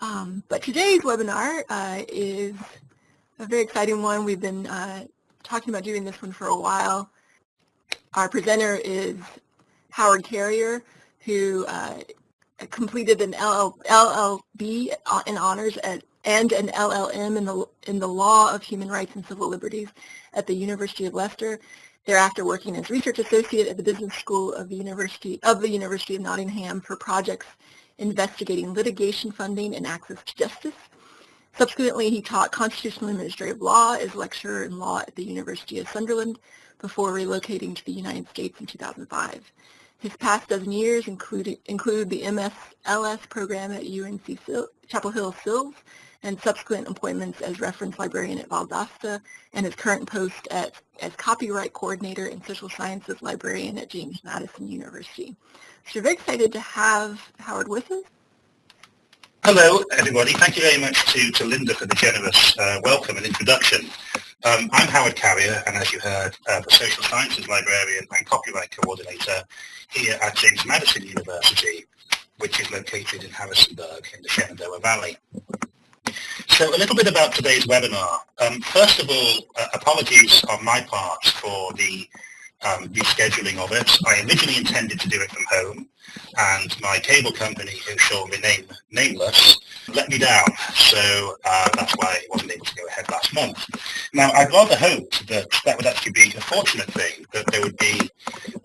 Um, but today's webinar uh, is a very exciting one. We've been uh, talking about doing this one for a while. Our presenter is Howard Carrier, who uh, completed an LL, LLB in honors at, and an LLM in the, in the Law of Human Rights and Civil Liberties at the University of Leicester. Thereafter working as research associate at the Business School of the University of the University of Nottingham for projects investigating litigation funding and access to justice. Subsequently, he taught constitutional administrative law as lecturer in law at the University of Sunderland before relocating to the United States in 2005. His past dozen years include, include the MSLS program at UNC Chapel Hill SILS and subsequent appointments as reference librarian at Valdosta and his current post at, as copyright coordinator and social sciences librarian at James Madison University. So we're very excited to have Howard with us. Hello, everybody. Thank you very much to, to Linda for the generous uh, welcome and introduction. Um, I'm Howard Carrier, and as you heard, uh, the Social Sciences Librarian and Copyright Coordinator here at James Madison University, which is located in Harrisonburg in the Shenandoah Valley. So a little bit about today's webinar. Um, first of all, uh, apologies on my part for the um, rescheduling of it. I originally intended to do it from home, and my cable company, who shall remain nameless, let me down. So uh, that's why I wasn't able to go ahead last month. Now, I'd rather hope that that would actually be a fortunate thing, that there would be,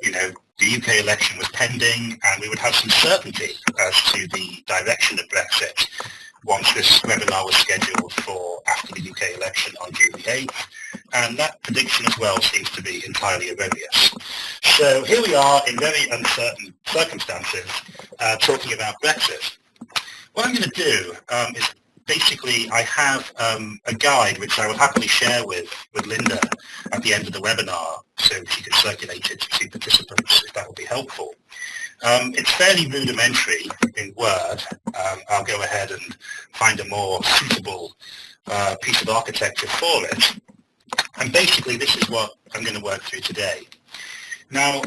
you know, the UK election was pending, and we would have some certainty as to the direction of Brexit once this webinar was scheduled for after the UK election on June the 8th, and that prediction as well seems to be entirely erroneous. So here we are in very uncertain circumstances uh, talking about Brexit. What I'm going to do um, is basically I have um, a guide which I will happily share with, with Linda at the end of the webinar so she can circulate it to participants if that would be helpful. Um, it's fairly rudimentary in Word. Um, I'll go ahead and find a more suitable uh, piece of architecture for it. And basically this is what I'm going to work through today. Now,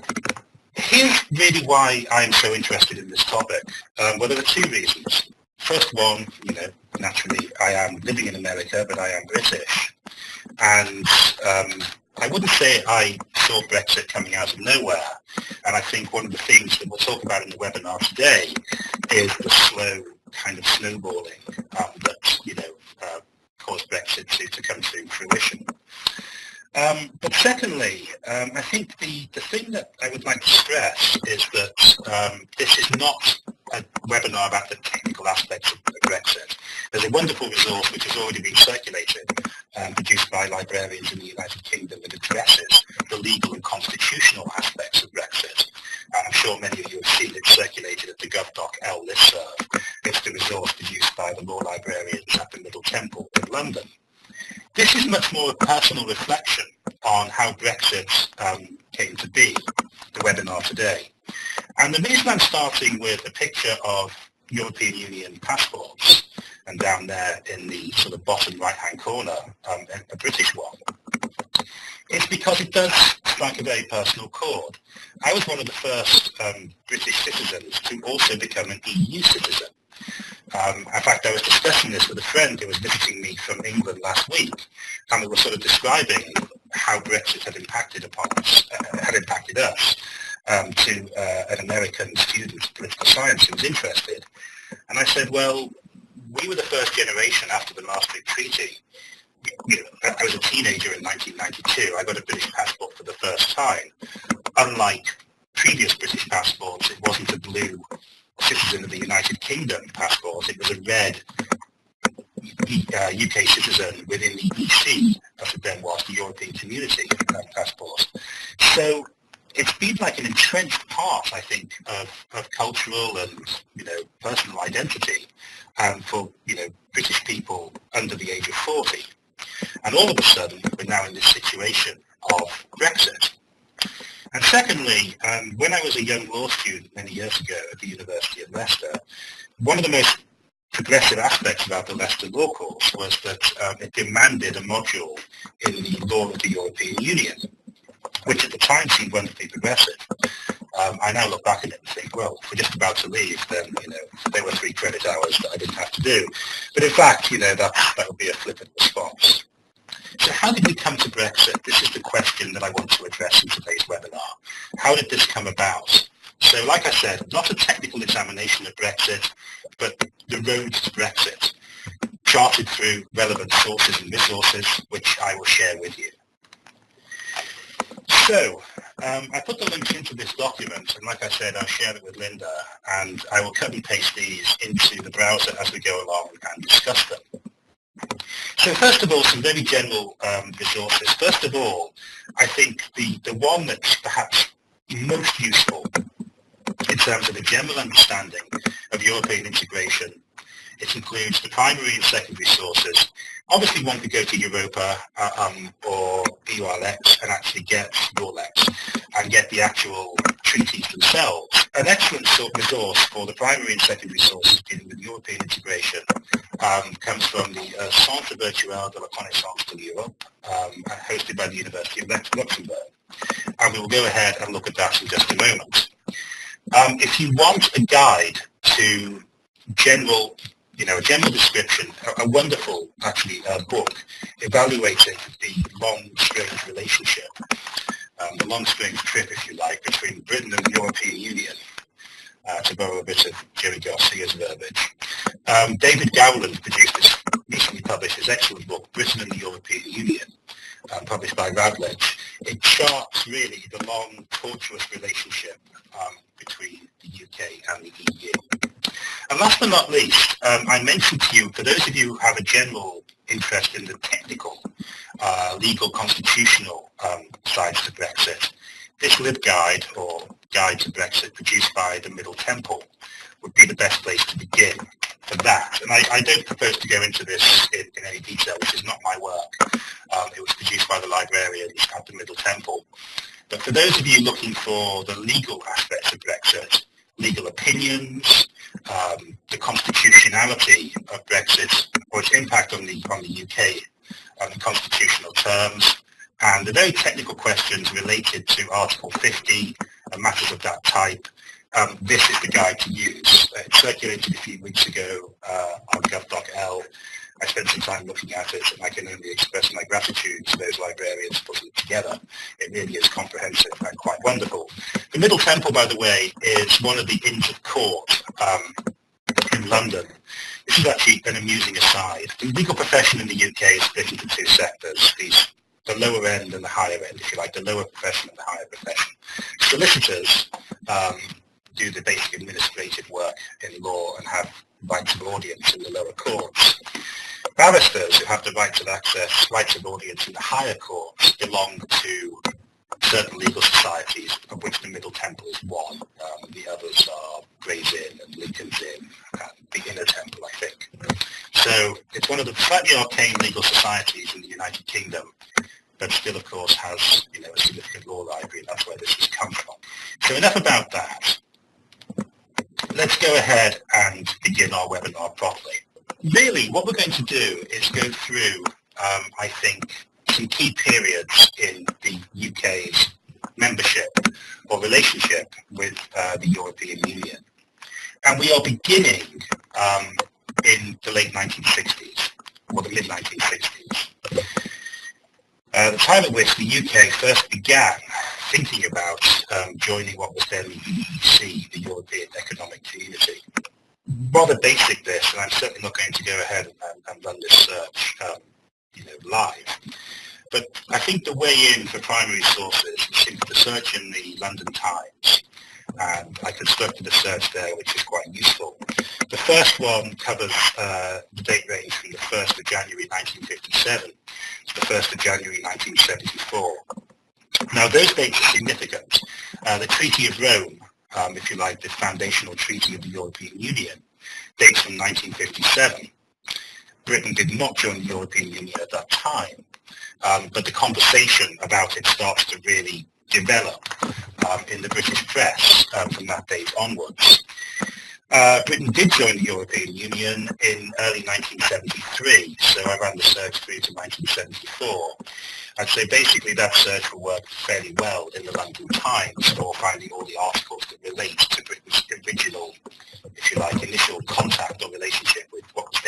here's really why I'm so interested in this topic. Um, well, there are two reasons. First one, you know, naturally I am living in America, but I am British. And um, I wouldn't say I saw Brexit coming out of nowhere. And I think one of the things that we'll talk about in the webinar today is the slow kind of snowballing um, that, you know, uh, caused Brexit to, to come to fruition. Um, but secondly, um, I think the, the thing that I would like to stress is that um, this is not a webinar about the technical aspects of Brexit. There's a wonderful resource which has already been circulated, um, produced by librarians in the United Kingdom that addresses the legal and constitutional aspects of Brexit. And I'm sure many of you have seen it circulated at the GovDoc L listserv. It's the resource produced by the law librarians at the Middle Temple in London. This is much more a personal reflection on how Brexit um, came to be, the webinar today. And the reason I'm starting with a picture of European Union passports, and down there in the sort of bottom right-hand corner, um, a British one, is because it does strike a very personal chord. I was one of the first um, British citizens to also become an EU citizen. Um, in fact, I was discussing this with a friend who was visiting me from England last week, and we were sort of describing how Brexit had impacted upon us, uh, had impacted us, um, to uh, an American student of political science who was interested. And I said, well, we were the first generation after the Maastricht Treaty. You know, I was a teenager in 1992. I got a British passport for the first time. Unlike previous British passports, it wasn't a blue citizen of the United Kingdom passport. It was a red uh, UK citizen within the EC, it then was, the European Community uh, passport. So it's been like an entrenched part, I think, of, of cultural and, you know, personal identity um, for, you know, British people under the age of 40. And all of a sudden, we're now in this situation of Brexit. And secondly, um, when I was a young law student many years ago at the University of Leicester, one of the most progressive aspects about the Leicester Law course was that um, it demanded a module in the law of the European Union, which at the time seemed wonderfully progressive. Um, I now look back at it and think, well, if we're just about to leave, then, you know, there were three credit hours that I didn't have to do. But in fact, you know, that, that would be a flippant response. So how did we come to Brexit? This is the question that I want to address in today's webinar. How did this come about? So like I said, not a technical examination of Brexit, but the road to Brexit, charted through relevant sources and resources, which I will share with you. So, um, I put the links into this document, and like I said, I'll share it with Linda, and I will cut and paste these into the browser as we go along and discuss them. So first of all, some very general um, resources. First of all, I think the, the one that's perhaps most useful in terms of a general understanding of European integration, it includes the primary and secondary sources. Obviously, one could go to Europa uh, um, or EURLEX and actually get EURLEX and get the actual treaties themselves. An excellent sort of resource for the primary and secondary sources dealing with European integration um, comes from the uh, Centre Virtuel de la Connaissance de l'Europe, um, hosted by the University of Luxembourg. And we will go ahead and look at that in just a moment. Um, if you want a guide to general, you know, a general description, a, a wonderful, actually, uh, book evaluating the long, strange relationship, um, the long, strange trip, if you like, between Britain and the European Union, uh, to borrow a bit of Jerry Garcia's verbiage. Um, David Gowland produced this, recently published his excellent book, Britain and the European Union, um, published by Routledge. It charts really the long, tortuous relationship um, between the UK and the EU. And last but not least, um, I mentioned to you, for those of you who have a general interest in the technical, uh, legal, constitutional um, sides to Brexit, this LibGuide, or Guide to Brexit, produced by the Middle Temple, would be the best place to begin for that. And I, I don't propose to go into this in, in, any detail, which is not my work. Um, it was produced by the librarians at the Middle Temple. But for those of you looking for the legal aspects of Brexit, legal opinions, um, the constitutionality of Brexit, or its impact on the, on the UK, on the constitutional terms, and the very technical questions related to Article 50 and matters of that type, um, this is the guide to use. It circulated a few weeks ago uh, on gov.l. I spent some time looking at it and I can only express my gratitude to those librarians putting it together. It really is comprehensive and quite wonderful. The Middle Temple, by the way, is one of the Inns of Court um, in London. This is actually an amusing aside. The legal profession in the UK is split into two sectors. These the lower end and the higher end, if you like, the lower profession and the higher profession. Solicitors um, do the basic administrative work in law and have rights of audience in the lower courts. Barristers who have the rights of access, rights of audience in the higher courts belong to certain legal societies, of which the Middle Temple is one. Um, the others are Gray's Inn and Lincoln's Inn and the Inner Temple, I think. So it's one of the slightly arcane legal societies in the United Kingdom but still, of course, has you know a significant law library, and that's where this has come from. So enough about that. Let's go ahead and begin our webinar properly. Really, what we're going to do is go through, um, I think, some key periods in the UK's membership or relationship with uh, the European Union. And we are beginning um, in the late 1960s, or the mid-1960s. Uh, the time at which the UK first began thinking about um, joining what was then the EEC, the European Economic Community. Rather basic this, and I'm certainly not going to go ahead and, and run this search um, you know, live. But I think the way in for primary sources is simply to search in the London Times and I constructed a search there which is quite useful. The first one covers uh, the date range from the 1st of January 1957 to the 1st of January 1974. Now those dates are significant. Uh, the Treaty of Rome, um, if you like, the foundational treaty of the European Union, dates from 1957. Britain did not join the European Union at that time, um, but the conversation about it starts to really develop um, in the British press um, from that date onwards. Uh, Britain did join the European Union in early 1973, so I ran the search through to 1974. I'd say basically that search will work fairly well in the London Times for finding all the articles that relate to Britain's original, if you like, initial contact or relationship with what was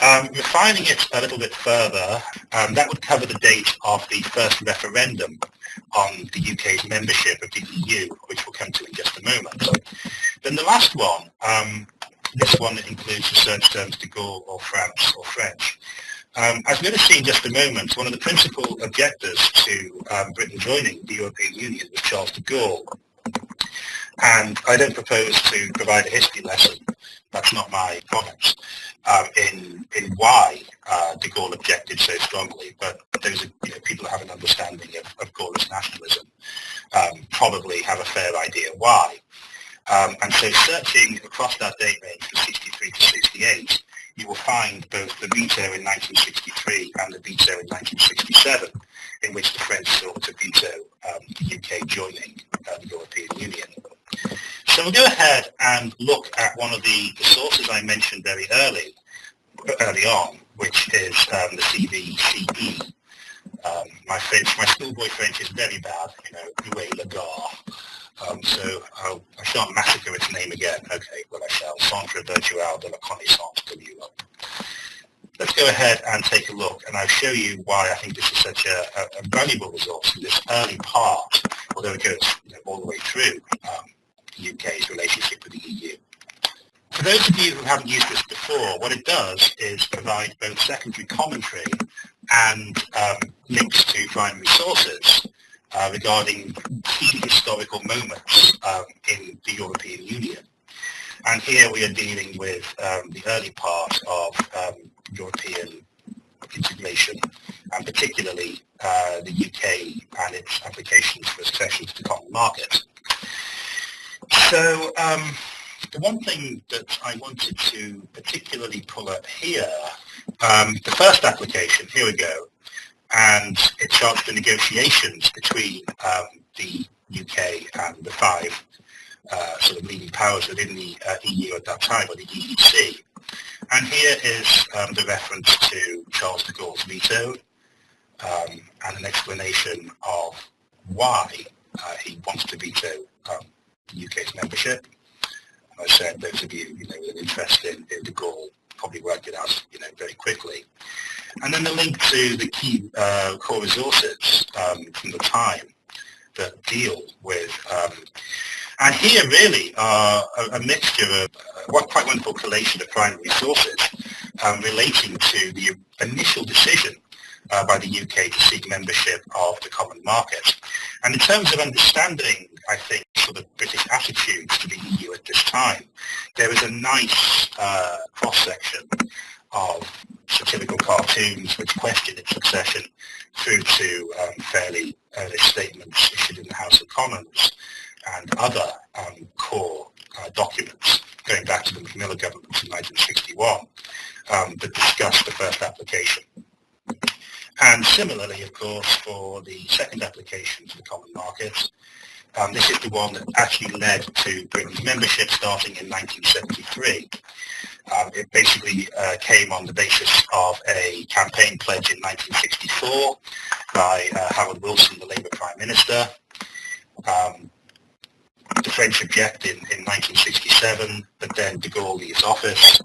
Um, refining it a little bit further, um, that would cover the date of the first referendum on the UK's membership of the EU, which we'll come to in just a moment. Then the last one, um, this one that includes the search terms de Gaulle or France or French. Um, as we're going to see in just a moment, one of the principal objectors to um, Britain joining the European Union was Charles de Gaulle. And I don't propose to provide a history lesson, that's not my comments, um, in, in why uh, de Gaulle objected so strongly, but those you know, people who have an understanding of, of Gaullist nationalism um, probably have a fair idea why. Um, and so searching across that date range from 63 to 68, you will find both the veto in 1963 and the veto in 1967, in which the French sought to veto um, the UK joining uh, the European Union. So we'll go ahead and look at one of the, the sources I mentioned very early, early on, which is um, the CVCE. Um, my French, my schoolboy French is very bad, you know, Louis Lagarde. Um, so I'll, I shan't massacre its name again. Okay, well I shall. Centre Virtual de la Connaissance de l'Europe. Let's go ahead and take a look, and I'll show you why I think this is such a, a, a valuable resource in this early part, although it goes you know, all the way through um, UK's relationship with the EU. For those of you who haven't used this before, what it does is provide both secondary commentary and um, links to primary sources uh, regarding key historical moments um, in the European Union. And here we are dealing with um, the early part of um, European integration, and particularly uh, the UK and its applications for accession to the common market. So um, the one thing that I wanted to particularly pull up here, um, the first application, here we go, and it charts the negotiations between um, the UK and the five uh, sort of leading powers within the uh, EU at that time, or the EEC. And here is um, the reference to Charles de Gaulle's veto um, and an explanation of why uh, he wants to veto um, UK's membership. And I said those of you, you know, with an interest in, in de Gaulle probably worked it out, you know, very quickly. And then the link to the key uh, core resources um, from the time that deal with, um, and here really are a, a mixture of uh, quite wonderful collation of primary sources um, relating to the initial decision uh, by the UK to seek membership of the common market. And in terms of understanding, I think, sort of British attitudes to the EU at this time, there is a nice uh, cross-section of satirical cartoons which question its succession through to um, fairly early statements issued in the House of Commons and other um, core uh, documents going back to the Macmillan government in 1961 um, that discussed the first application. And similarly, of course, for the second application to the common market, um, this is the one that actually led to Britain's membership starting in 1973. Um, it basically uh, came on the basis of a campaign pledge in 1964 by uh, Harold Wilson, the Labour Prime Minister. Um, the French object in, in 1967, but then de Gaulle leaves office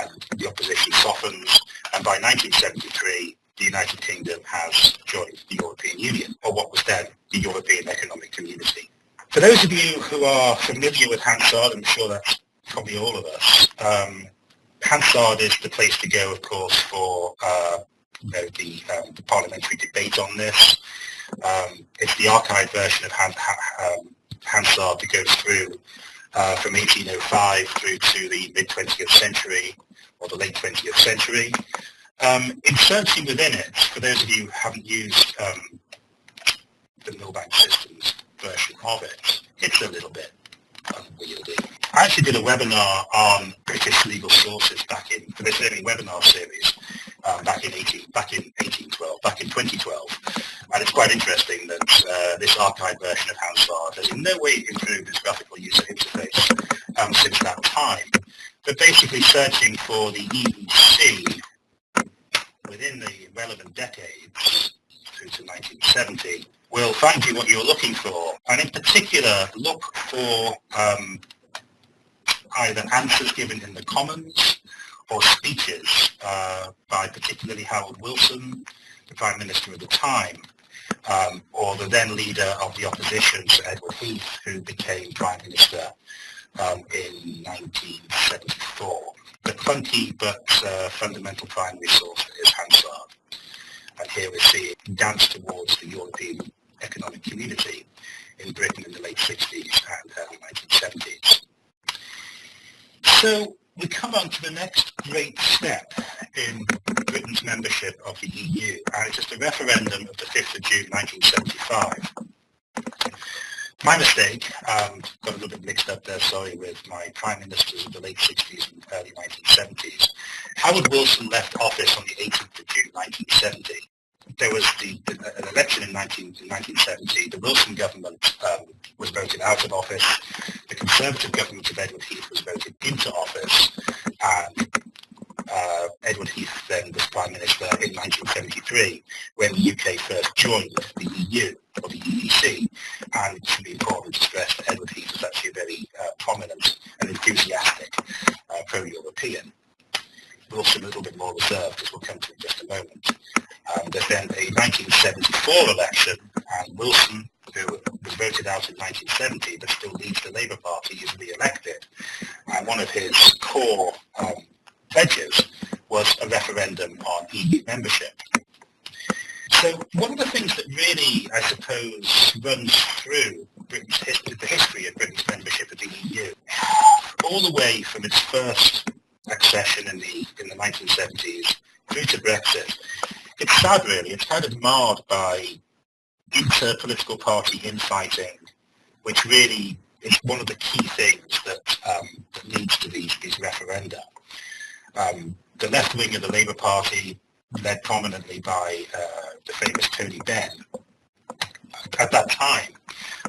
and the opposition softens, and by 1973 the United Kingdom has joined the European Union, or what was then the European Economic Community. For those of you who are familiar with Hansard, I'm sure that's probably all of us, um, Hansard is the place to go, of course, for uh, you know, the, um, the, parliamentary debate on this. Um, it's the archived version of Han, um, Hansard that goes through uh, from 1805 through to the mid-20th century or the late 20th century. Um, in searching within it, for those of you who haven't used um, the Millbank Systems version of it, it's a little bit unwieldy. I actually did a webinar on British legal sources back in, for this early webinar series, um, back in 18, back in 1812, back in 2012. And it's quite interesting that uh, this archived version of Hansard has in no way improved its graphical user interface um, since that time. But basically searching for the EEC within the relevant decades through to 1970 will find you what you're looking for. And in particular, look for um, either answers given in the Commons or speeches uh, by particularly Harold Wilson, the Prime Minister at the time, um, or the then leader of the opposition, Sir Edward Heath, who became Prime Minister um, in 1974. The clunky but uh, fundamental primary source is Hansard. And here we see it dance towards the European Economic Community in Britain in the late 60s and early 1970s. So we come on to the next great step in Britain's membership of the EU, and it's just a referendum of the 5th of June 1975. My mistake, um, got a little bit mixed up there, sorry, with my prime ministers of the late 60s and early 1970s. Howard Wilson left office on the 18th of June 1970. There was the, the, an election in, 19, in 1970. The Wilson government um, was voted out of office. The Conservative government of Edward Heath was voted into office. And uh, Edward Heath then was Prime Minister in 1973 when the UK first joined the EU or the EEC and it should be important to stress that Edward Heath was actually a very uh, prominent and enthusiastic uh, pro-European. But also a little bit more reserved as we'll come to in just a moment. Um, there's then a 1974 election and Wilson who was voted out in 1970 but still leads the Labour Party is re-elected and one of his core um, pledges was a referendum on EU membership. So one of the things that really, I suppose, runs through Britain's history, the history of Britain's membership of the EU, all the way from its first accession in the in the 1970s through to Brexit, it's sad really. It's kind of marred by inter-political party infighting, which really is one of the key things that, um, that leads to these, these referenda um, the left wing of the Labour Party, led prominently by uh, the famous Tony Benn, at that time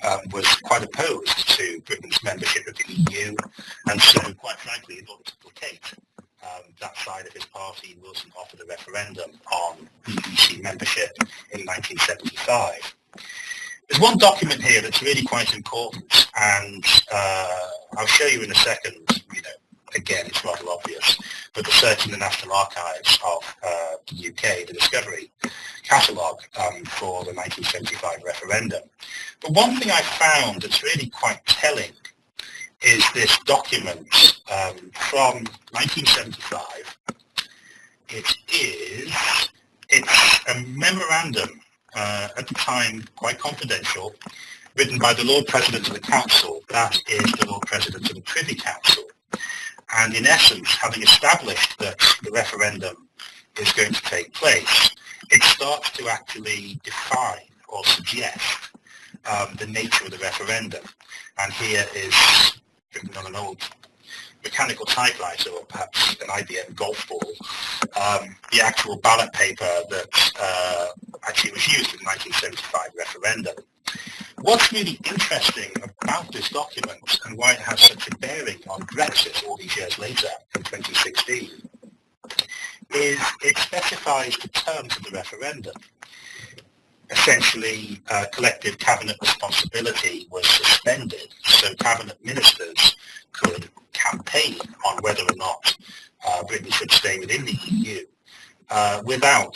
um, was quite opposed to Britain's membership of the EU, and so, quite frankly, in order to placate um, that side of his party, Wilson offered a referendum on EEC membership in 1975. There's one document here that's really quite important, and uh, I'll show you in a second, you know, again, it's rather obvious, but the search in the National Archives of uh, the UK, the Discovery catalogue um, for the 1975 referendum. But one thing I found that's really quite telling is this document um, from 1975. It is, it's a memorandum, uh, at the time quite confidential, written by the Lord President of the Council, that is the Lord President of the Privy Council, and in essence, having established that the referendum is going to take place, it starts to actually define or suggest um, the nature of the referendum. And here is written on an old mechanical typewriter or perhaps an IBM golf ball, um, the actual ballot paper that uh, actually was used in the 1975 referendum. What's really interesting about this document and why it has such a bearing on Brexit all these years later in 2016 is it specifies the terms of the referendum. Essentially, uh, collective cabinet responsibility was suspended, so cabinet ministers could campaign on whether or not uh, Britain should stay within the EU uh, without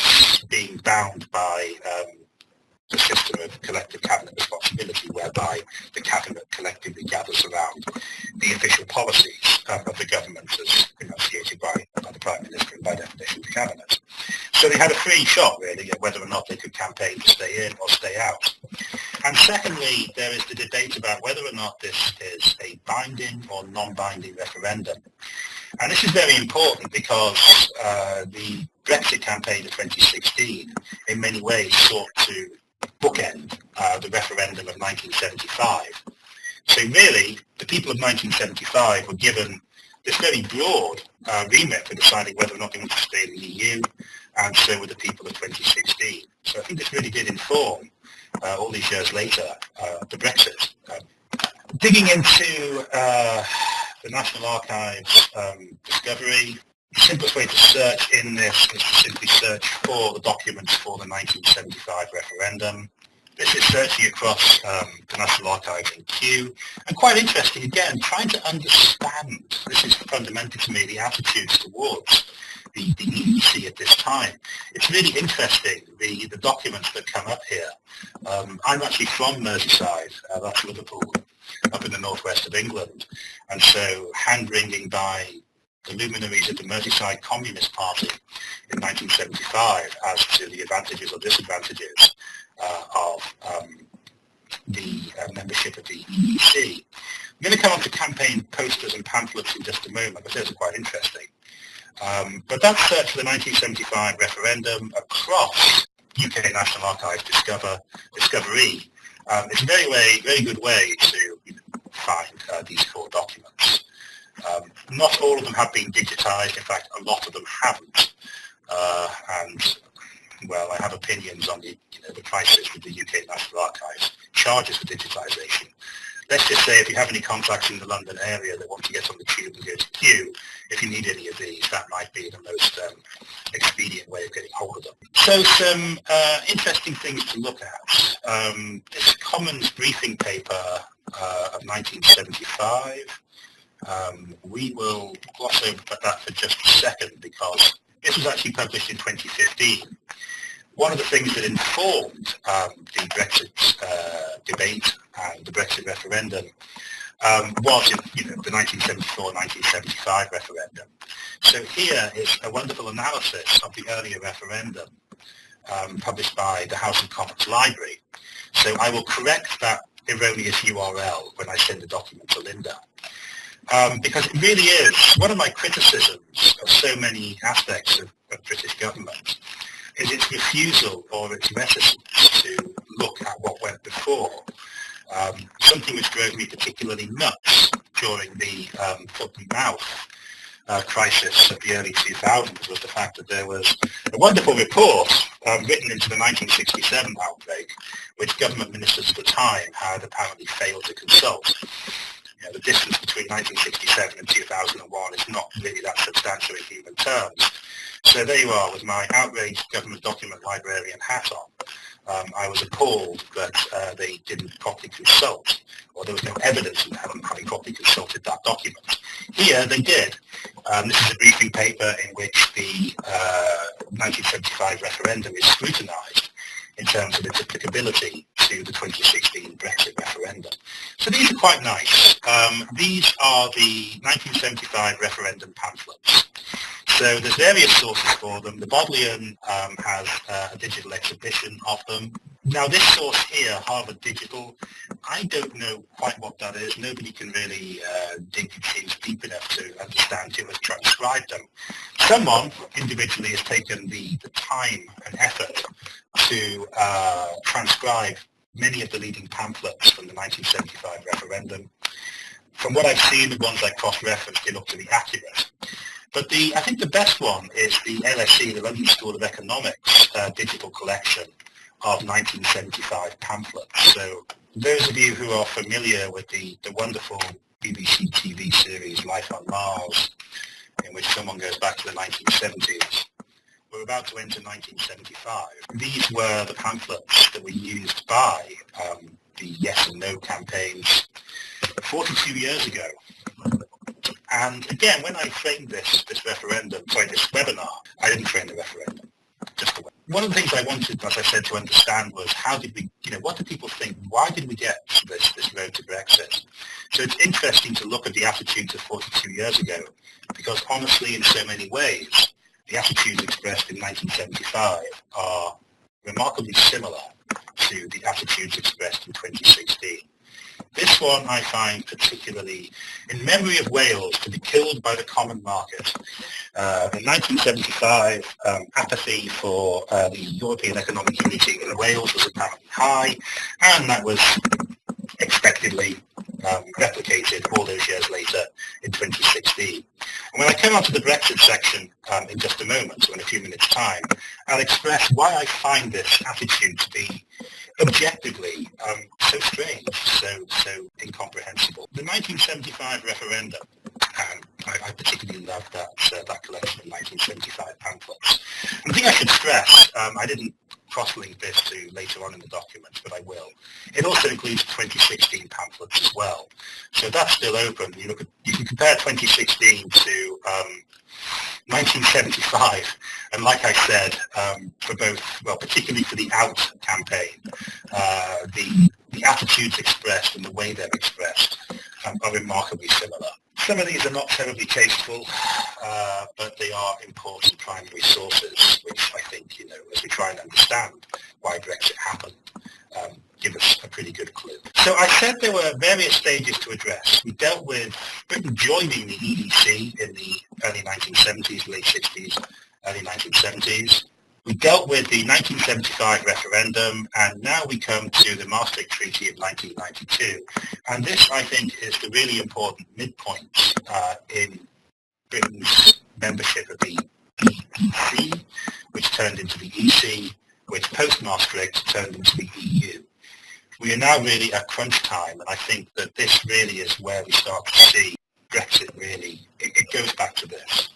being bound by um, the system of collective cabinet responsibility whereby the cabinet collectively gathers around the official policies um, of the government as enunciated by, by the Prime Minister and by definition the cabinet. So they had a free shot really at whether or not they could campaign to stay in or stay out. And secondly, there is the debate about whether or not this is a binding or non-binding referendum. And this is very important because uh, the Brexit campaign of 2016 in many ways sought to bookend uh, the referendum of 1975. So really, the people of 1975 were given this very broad uh, remit for deciding whether or not they want to stay in the EU, and so were the people of 2016. So I think this really did inform, uh, all these years later, uh, the Brexit. Um, digging into uh, the National Archives um, discovery, simplest way to search in this is to simply search for the documents for the 1975 referendum. This is searching across um, the National Archives in Kew, and quite interesting again, trying to understand, this is fundamental to me, the attitudes towards the, the EEC at this time. It's really interesting, the, the documents that come up here. Um, I'm actually from Merseyside, uh, that's Liverpool, up in the northwest of England, and so hand-wringing by the luminaries of the Merseyside Communist Party in 1975 as to the advantages or disadvantages uh, of um, the uh, membership of the EEC. I'm going to come on to campaign posters and pamphlets in just a moment, but those are quite interesting. Um, but that search for the 1975 referendum across UK National Archives Discover, Discovery um, is a very, way, very good way to find uh, these core documents. Um, not all of them have been digitised, in fact a lot of them haven't. Uh, and well, I have opinions on the, you know, the crisis with the UK National Archives charges for digitisation. Let's just say if you have any contacts in the London area that want to get on the tube and go to Kew, if you need any of these, that might be the most um, expedient way of getting hold of them. So some uh, interesting things to look at. Um, this Commons briefing paper uh, of 1975, um, we will gloss over that for just a second because this was actually published in 2015 one of the things that informed um, the Brexit uh, debate and the Brexit referendum um, was you know, the 1974-1975 referendum. So here is a wonderful analysis of the earlier referendum um, published by the House of Commons Library. So I will correct that erroneous URL when I send the document to Linda. Um, because it really is one of my criticisms of so many aspects of, of British government is its refusal or its reticence to look at what went before. Um, something which drove me particularly nuts during the um, foot and mouth uh, crisis of the early 2000s was the fact that there was a wonderful report um, written into the 1967 outbreak, which government ministers at the time had apparently failed to consult. You know, the distance between 1967 and 2001 is not really that substantial in human terms. So there you are with my outraged government document librarian hat on. Um, I was appalled that uh, they didn't properly consult, or there was no evidence of having properly consulted that document. Here they did. Um, this is a briefing paper in which the uh, 1975 referendum is scrutinised in terms of its applicability to the 2016 Brexit referendum. So these are quite nice. Um, these are the 1975 referendum pamphlets. So there's various sources for them. The Bodleian um, has uh, a digital exhibition of them. Now this source here, Harvard Digital, I don't know quite what that is. Nobody can really uh, dig seems deep enough to understand who has transcribed them. Someone individually has taken the, the time and effort to uh, transcribe many of the leading pamphlets from the 1975 referendum. From what I've seen, the ones I cross-referenced, they look to be accurate. But the, I think the best one is the LSE, the London School of Economics, uh, digital collection of 1975 pamphlets. So those of you who are familiar with the, the wonderful BBC TV series Life on Mars, in which someone goes back to the 1970s, we're about to enter 1975. These were the pamphlets that were used by um, the yes and no campaigns 42 years ago and again, when I framed this, this referendum, sorry, this webinar, I didn't frame the referendum, just one of the things I wanted, as I said, to understand was how did we, you know, what do people think? Why did we get this, this road to Brexit? So it's interesting to look at the attitudes of 42 years ago, because honestly, in so many ways, the attitudes expressed in 1975 are remarkably similar to the attitudes expressed in 2016. This one I find particularly in memory of Wales to be killed by the common market. Uh, in 1975, um, apathy for uh, the European Economic Community in Wales was apparently high, and that was expectedly um, replicated all those years later in 2016. And when I come on to the Brexit section um, in just a moment, so in a few minutes' time, I'll express why I find this attitude to be objectively um, so strange, so so incomprehensible. The 1975 referendum, um, I, I, particularly love that uh, that collection of 1975 pamphlets. And the thing I should stress, um, I didn't cross-link this to later on in the document, but I will. It also includes 2016 pamphlets as well. So that's still open. You, look at, you can compare 2016 to um, 1975, and like I said, um, for both, well, particularly for the OUT campaign, uh, the, the attitudes expressed and the way they're expressed um, are remarkably similar. Some of these are not terribly tasteful, uh, but they are important primary sources, which I think, you know, as we try and understand why Brexit happened, um, give us a pretty good clue. So I said there were various stages to address. We dealt with Britain joining the EEC in the early 1970s, late 60s, early 1970s. We dealt with the 1975 referendum, and now we come to the Maastricht Treaty of 1992. And this, I think, is the really important midpoint uh, in Britain's membership of the EEC, which turned into the EC, which post-Maastricht turned into the EU. We are now really at crunch time, and I think that this really is where we start to see Brexit really, it, it goes back to this.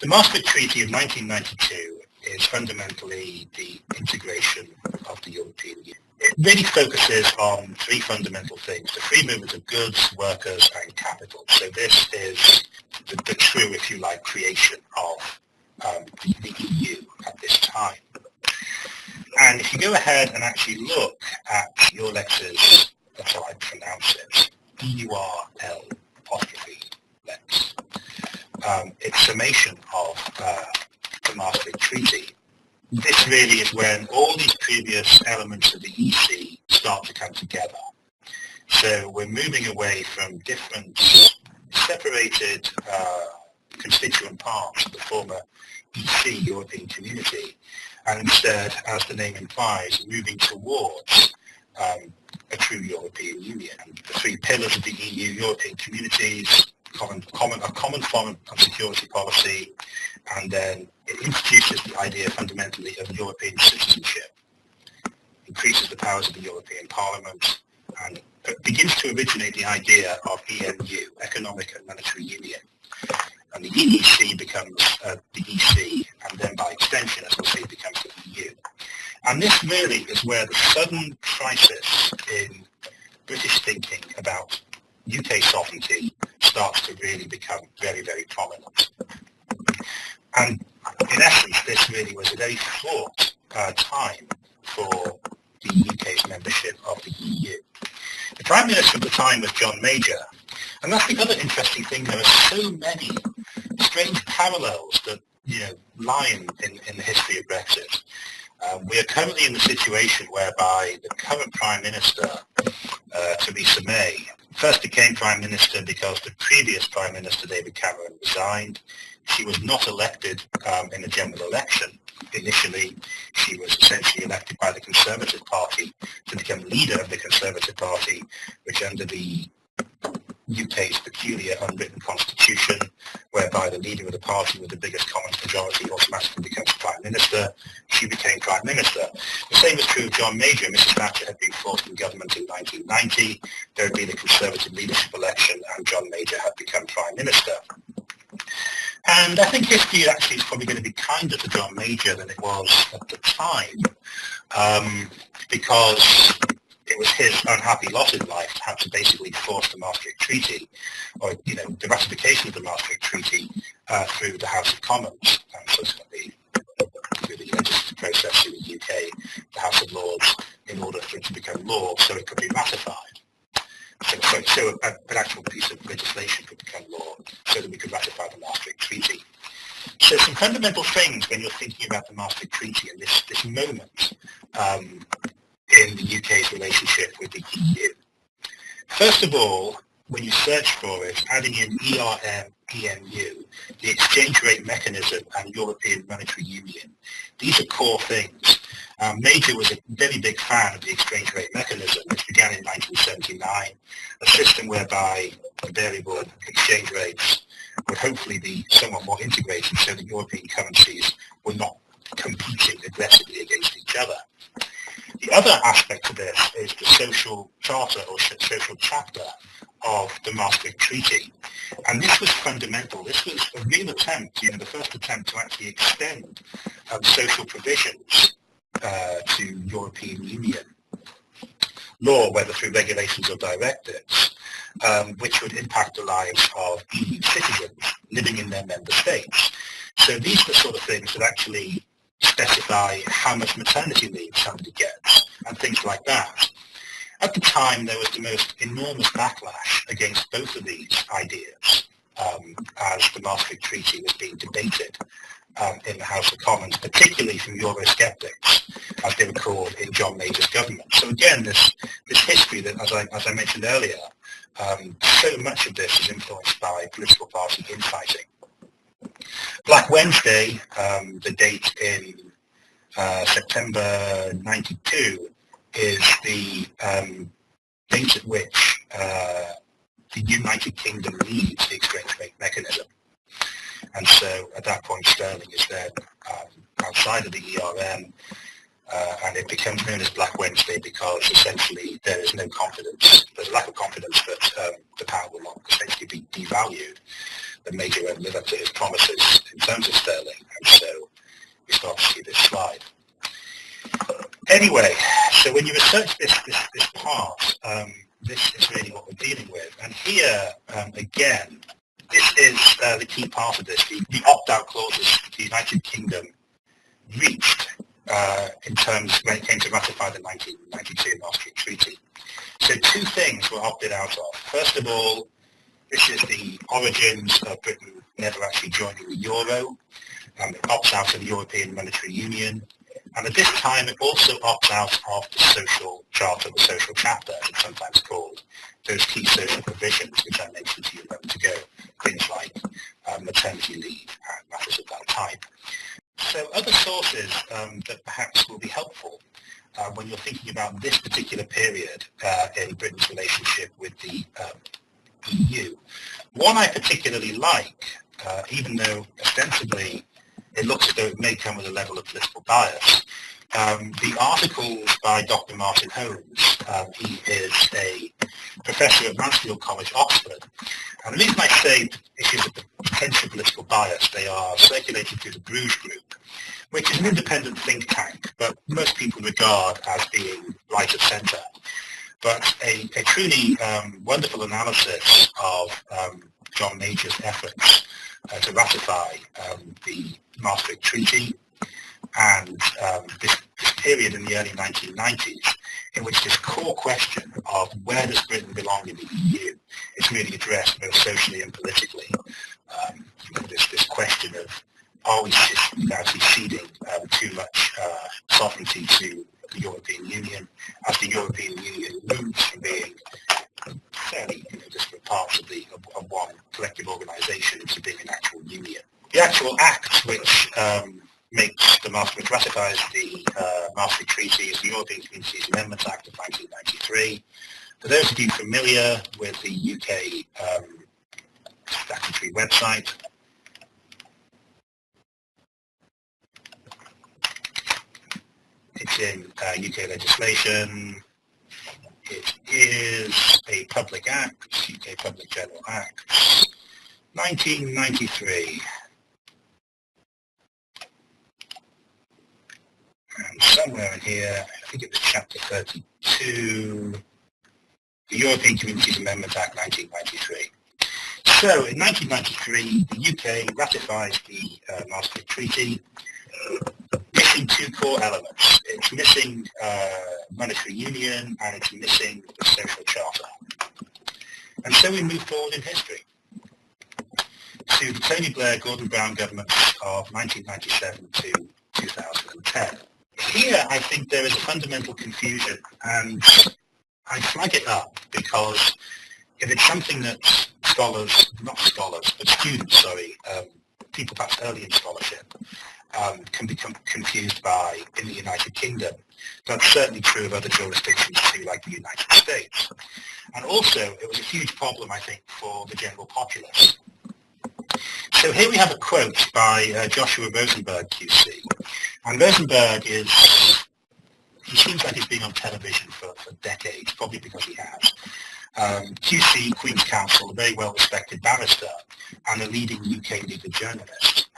The Maastricht Treaty of 1992 is fundamentally the integration of the European Union. It really focuses on three fundamental things, the free movement of goods, workers and capital. So this is the, the true, if you like, creation of um, the, EU at this time. And if you go ahead and actually look at Eurlex's, that's how I pronounce it, D-U-R-L apostrophe Lex, um, its summation of uh, the Maastricht Treaty, this really is when all these previous elements of the EC start to come together. So we're moving away from different separated uh, constituent parts of the former EC, European Community, and instead, as the name implies, moving towards um, a true European Union. The three pillars of the EU, European communities, common, common, a common foreign and security policy, and then it introduces the idea fundamentally of European citizenship, increases the powers of the European Parliament, and begins to originate the idea of EMU, Economic and Monetary Union. And the EEC becomes uh, the EC, and then by extension, as we'll see, becomes the EU. And this really is where the sudden crisis in British thinking about UK sovereignty starts to really become very, very prominent. And in essence, this really was a very fraught uh, time for the UK's membership of the EU. The Prime Minister at the time was John Major, and that's the other interesting thing. There are so many strange parallels that you know lie in, in, in the history of Brexit. Um, we are currently in the situation whereby the current Prime Minister, uh, Theresa May, first became Prime Minister because the previous Prime Minister, David Cameron, resigned. She was not elected um, in a general election. Initially, she was essentially elected by the Conservative Party to become leader of the Conservative Party, which under the UK's peculiar unwritten constitution, whereby the leader of the party with the biggest common majority automatically becomes Prime Minister. She became Prime Minister. The same is true of John Major. Mrs Thatcher had been forced in government in 1990. There had been a Conservative leadership election and John Major had become Prime Minister. And I think history actually is probably going to be kinder to John Major than it was at the time, um, because it was his unhappy lot in life to have to basically force the Maastricht Treaty, or you know, the ratification of the Maastricht Treaty uh, through the House of Commons, and subsequently through the legislative process in the UK, the House of Lords, in order for it to become law, so it could be ratified. So, so, so a, an actual piece of legislation could become law, so that we could ratify the Maastricht Treaty. So some fundamental things when you're thinking about the Maastricht Treaty and this, this moment um, in the UK's relationship with the EU. First of all, when you search for it, adding in ERM, EMU, the exchange rate mechanism and European Monetary Union, these are core things. Um, Major was a very big fan of the exchange rate mechanism, which began in 1979, a system whereby the variable exchange rates would hopefully be somewhat more integrated so that European currencies were not competing aggressively against each other. The other aspect of this is the social charter or social chapter of the Maastricht Treaty. And this was fundamental. This was a real attempt, you know, the first attempt to actually extend um, social provisions uh, to European Union law, whether through regulations or directives, um, which would impact the lives of EU citizens living in their member states. So these the sort of things that actually specify how much maternity leave somebody gets and things like that. At the time, there was the most enormous backlash against both of these ideas um, as the Maastricht Treaty was being debated um, in the House of Commons, particularly from Eurosceptics, as they were called in John Major's government. So again, this, this history that, as I, as I mentioned earlier, um, so much of this is influenced by political party infighting. Black Wednesday, um, the date in uh, September 92, is the um, date at which uh, the United Kingdom leaves the exchange rate mechanism. And so at that point, sterling is then um, outside of the ERM, uh, and it becomes known as Black Wednesday because essentially there is no confidence, there's a lack of confidence that um, the pound will not essentially be devalued. The major won't live up to his promises in terms of sterling, and so we start to see this slide. Anyway, so when you research this, this, this part, um, this is really what we're dealing with. And here, um, again, this is uh, the key part of this, the, the opt-out clauses the United Kingdom reached uh, in terms when it came to ratify the 1992 Maastricht Treaty. So two things were opted out of. First of all, this is the origins of Britain never actually joining the euro. Um, it opts out of the European Monetary Union. And at this time, it also opts out of the social charter, the social chapter, as it's sometimes called, those key social provisions which I mentioned to you a moment ago, things like uh, maternity leave and matters of that type. So other sources um, that perhaps will be helpful uh, when you're thinking about this particular period uh, in Britain's relationship with the um, EU. One I particularly like, uh, even though ostensibly it looks as though it may come with a level of political bias, um, the articles by Dr. Martin Holmes, um, he is a professor at Mansfield College, Oxford. And the reason I say issues of potential political bias, they are circulated through the Bruges Group, which is an independent think tank, but most people regard as being right of centre. But a, a truly um, wonderful analysis of um, John Major's efforts uh, to ratify um, the Maastricht Treaty and um, this, this, period in the early 1990s in which this core question of where does Britain belong in the EU is really addressed both socially and politically. Um, this, this question of are we actually ceding um, too much uh, sovereignty to the European Union as the European Union moves from being fairly you know, parts of, the, of one collective organisation to being an actual union. The actual act which um, makes the Maastricht, ratifies the uh, Maastricht Treaty is the European Communities Amendments Act of 1993. For those of you familiar with the UK um, statutory website, it's in uh, UK legislation. It is a public act, UK Public General Act, 1993. Somewhere in here, I think it was chapter 32, the European Communities Amendment Act 1993. So in 1993, the UK ratifies the uh, Maastricht Treaty, missing two core elements. It's missing uh, monetary union and it's missing the social charter. And so we move forward in history to the Tony Blair Gordon Brown governments of 1997 to 2010 here I think there is a fundamental confusion and I flag it up because if it's something that scholars, not scholars, but students, sorry, um, people perhaps early in scholarship, um, can become confused by in the United Kingdom. That's certainly true of other jurisdictions too, like the United States. And also, it was a huge problem, I think, for the general populace. So here we have a quote by uh, Joshua Rozenberg, QC. And Rozenberg is, he seems like he's been on television for, for decades, probably because he has. Um, QC, Queen's Counsel, a very well-respected barrister and a leading UK legal journalist.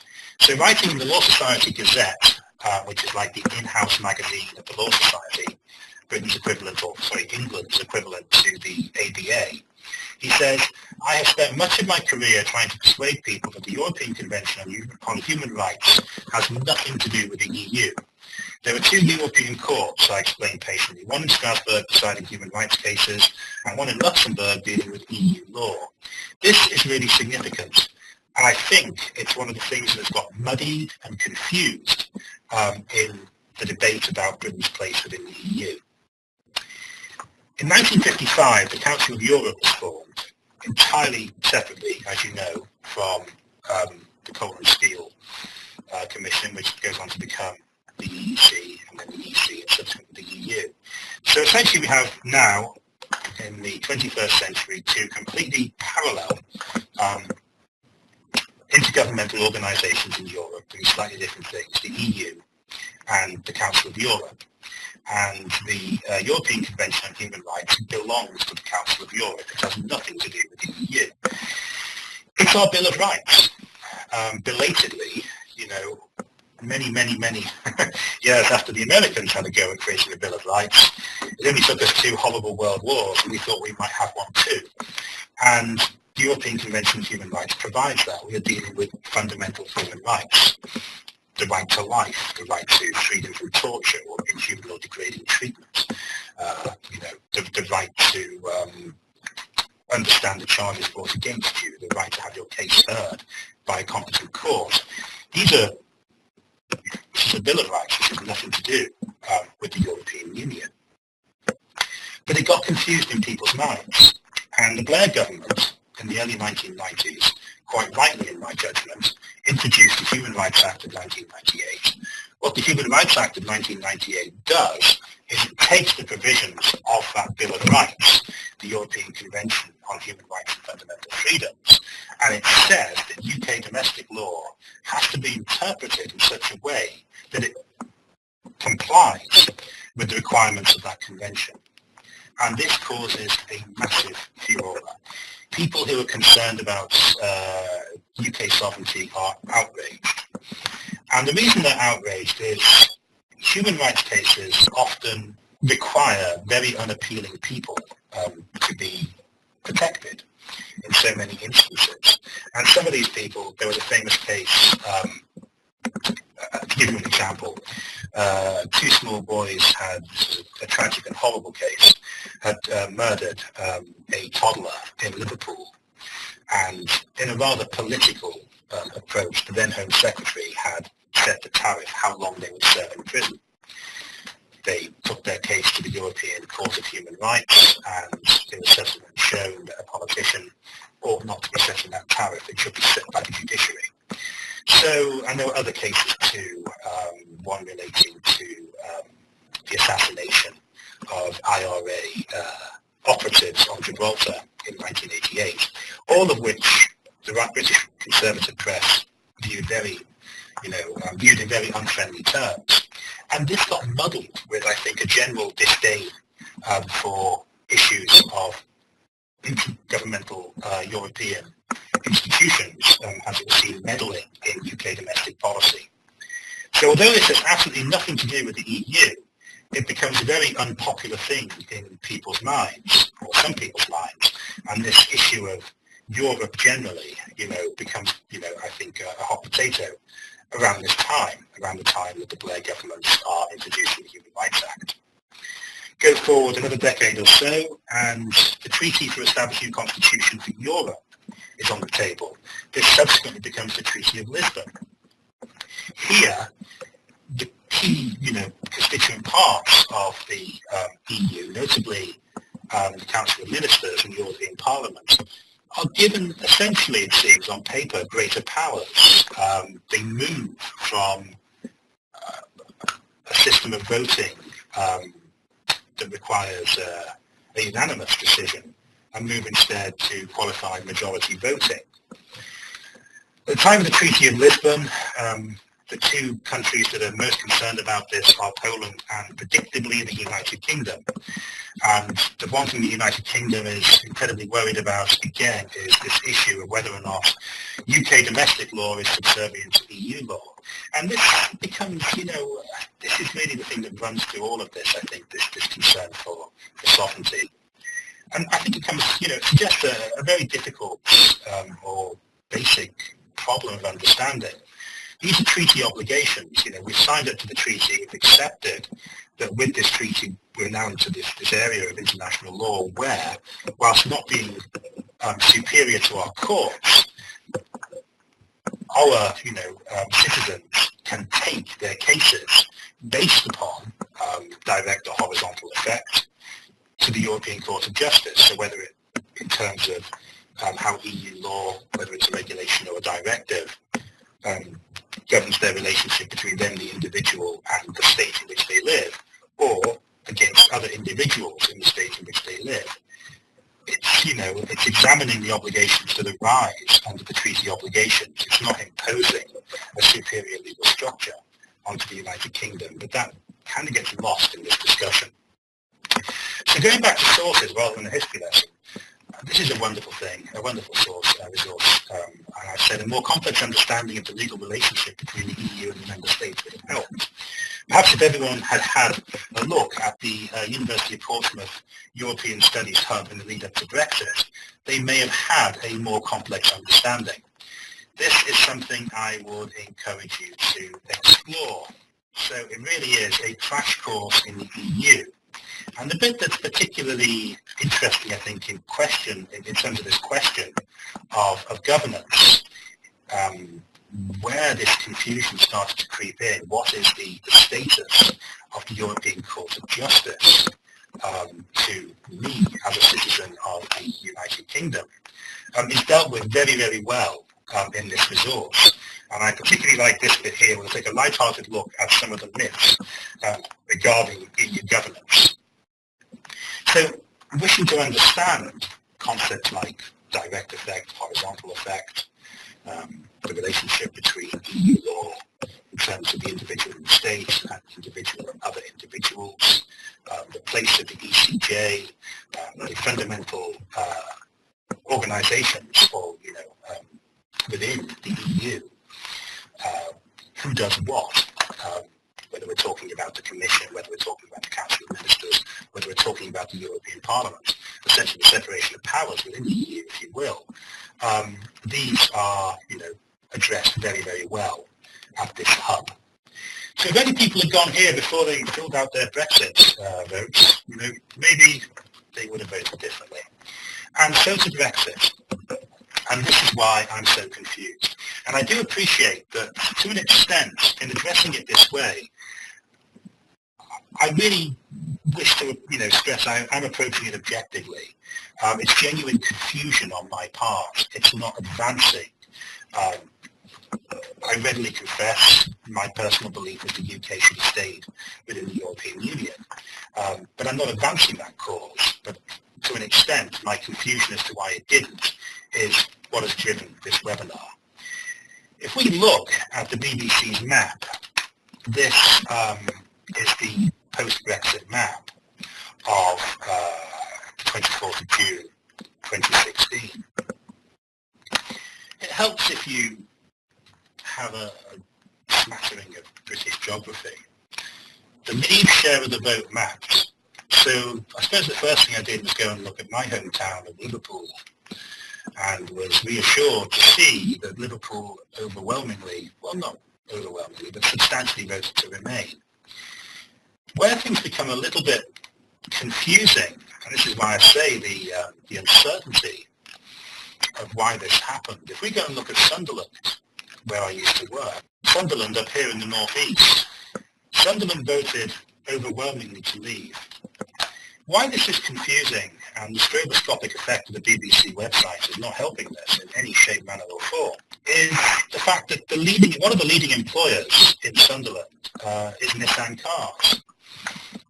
So writing in the Law Society Gazette uh, which is like the in-house magazine of the Law Society, Britain's equivalent, or sorry, England's equivalent to the ABA. He says, I have spent much of my career trying to persuade people that the European Convention on Human Rights has nothing to do with the EU. There are two European courts, I explained patiently, one in Strasbourg deciding human rights cases and one in Luxembourg dealing with EU law. This is really significant. And I think it's one of the things that has got muddied and confused um, in the debate about Britain's place within the EU. In 1955, the Council of Europe was formed entirely separately, as you know, from um, the Coal and Steel uh, Commission, which goes on to become the EEC and then the EC and subsequently the EU. So essentially we have now, in the 21st century, two completely parallel um, intergovernmental organisations in Europe doing slightly different things, the EU and the Council of Europe and the uh, European Convention on Human Rights belongs to the Council of Europe. It has nothing to do with the EU. It's our Bill of Rights. Um, belatedly, you know, many, many, many years after the Americans had a go at creating a Bill of Rights, it only took us two horrible world wars and we thought we might have one too. And the European Convention on Human Rights provides that. We are dealing with fundamental human rights the right to life, the right to freedom from torture or inhuman or degrading treatment, uh, you know, the, the right to um, understand the charges brought against you, the right to have your case heard by a competent court. These are, this is a Bill of Rights, which has nothing to do um, with the European Union. But it got confused in people's minds, and the Blair government in the early 1990s quite rightly in my judgment, introduced the Human Rights Act of 1998. What the Human Rights Act of 1998 does is it takes the provisions of that Bill of Rights, the European Convention on Human Rights and Fundamental Freedoms, and it says that UK domestic law has to be interpreted in such a way that it complies with the requirements of that convention. And this causes a massive furore people who are concerned about uh, UK sovereignty are outraged. And the reason they're outraged is human rights cases often require very unappealing people um, to be protected in so many instances. And some of these people, there was a famous case, um, to give you an example, uh, two small boys had a tragic and horrible case, had uh, murdered um, a toddler in Liverpool. And in a rather political um, approach, the then Home Secretary had set the tariff how long they would serve in prison. They took their case to the European Court of Human Rights and it was subsequently shown that a politician ought not to be setting that tariff. It should be set by the judiciary. So, and there were other cases too, um, one relating to um, the assassination of IRA uh, operatives on Gibraltar in 1988, all of which the British conservative press viewed very, you know, um, viewed in very unfriendly terms. And this got muddled with, I think, a general disdain um, for issues of intergovernmental uh, European institutions, um, as it was seen, meddling in UK domestic policy. So although this has absolutely nothing to do with the EU, it becomes a very unpopular thing in people's minds, or some people's minds, and this issue of Europe generally, you know, becomes, you know, I think a, a hot potato around this time, around the time that the Blair governments are introducing the Human Rights Act. Go forward another decade or so, and the Treaty for Establishing a Constitution for Europe is on the table. This subsequently becomes the Treaty of Lisbon. Here, the key, you know, constituent parts of the um, EU, notably um, the Council of Ministers and European Parliament, are given essentially, it seems, on paper, greater powers. Um, they move from uh, a system of voting um, that requires uh, a unanimous decision and move instead to qualified majority voting. At the time of the Treaty of Lisbon, um, The two countries that are most concerned about this are Poland and predictably the United Kingdom. And the one thing the United Kingdom is incredibly worried about, again, is this issue of whether or not UK domestic law is subservient to EU law. And this becomes, you know, this is really the thing that runs through all of this, I think, this, this concern for, for sovereignty. And I think it comes, you know, just a, a very difficult um, or basic problem of understanding. These are treaty obligations. You know, we've signed up to the treaty, we've accepted that with this treaty we're now into this, this area of international law where, whilst not being um, superior to our courts, our you know um, citizens can take their cases based upon um, direct or horizontal effect to the European Court of Justice. So whether it in terms of um, how EU law, whether it's a regulation or a directive, um, governs their relationship between them, the individual, and the state in which they live, or against other individuals in the state in which they live. It's, you know, it's examining the obligations that arise under the treaty obligations. It's not imposing a superior legal structure onto the United Kingdom, but that kind of gets lost in this discussion. So going back to sources rather than a history lesson, this is a wonderful thing, a wonderful source, uh, resource. Um, and I said a more complex understanding of the legal relationship between the EU and the member states would have helped. Perhaps if everyone had had a look at the uh, University of Portsmouth European Studies Hub in the lead up to Brexit, they may have had a more complex understanding. This is something I would encourage you to explore. So it really is a crash course in the EU. And the bit that's particularly interesting, I think, in question, in, in terms of this question of, of governance, um, where this confusion starts to creep in, what is the, the status of the European Court of Justice um, to me as a citizen of the United Kingdom, um, is dealt with very, very well um, in this resource. And I particularly like this bit here. We'll take a light-hearted look at some of the myths um, regarding EU governance. So wishing to understand concepts like direct effect, horizontal effect, um, the relationship between EU law in terms of the individual and state and individual and other individuals, um, the place of the ECJ, um, the fundamental uh, organizations or, you know, um, within the EU, uh, who does what, um, whether we're talking about the Commission, whether we're talking about the Council of Ministers, whether we're talking about the European Parliament, essentially the separation of powers within the EU, if you will. Um, these are, you know, addressed very, very well at this hub. So if any people had gone here before they filled out their Brexit uh, votes, you know, maybe they would have voted differently. And so to Brexit. And this is why I'm so confused. And I do appreciate that to an extent, in addressing it this way, I really wish to, you know, stress I, am approaching it objectively. Um, it's genuine confusion on my part. It's not advancing um, I readily confess my personal belief is the UK should have stayed within the European Union. Um, but I'm not advancing that cause. But to an extent, my confusion as to why it didn't is what has driven this webinar. If we look at the BBC's map, this um, is the post-Brexit map of uh, 24th of June 2016. It helps if you have a, a smattering of British geography. The Leave share of the vote maps. So I suppose the first thing I did was go and look at my hometown of Liverpool and was reassured to see that Liverpool overwhelmingly, well not overwhelmingly, but substantially voted to remain. Where things become a little bit confusing, and this is why I say the, uh, the uncertainty of why this happened. If we go and look at Sunderland, where I used to work, Sunderland up here in the northeast, Sunderland voted overwhelmingly to leave. Why this is confusing and the stroboscopic effect of the BBC website is not helping this in any shape, manner or form is the fact that the leading, one of the leading employers in Sunderland uh, is Nissan Cars.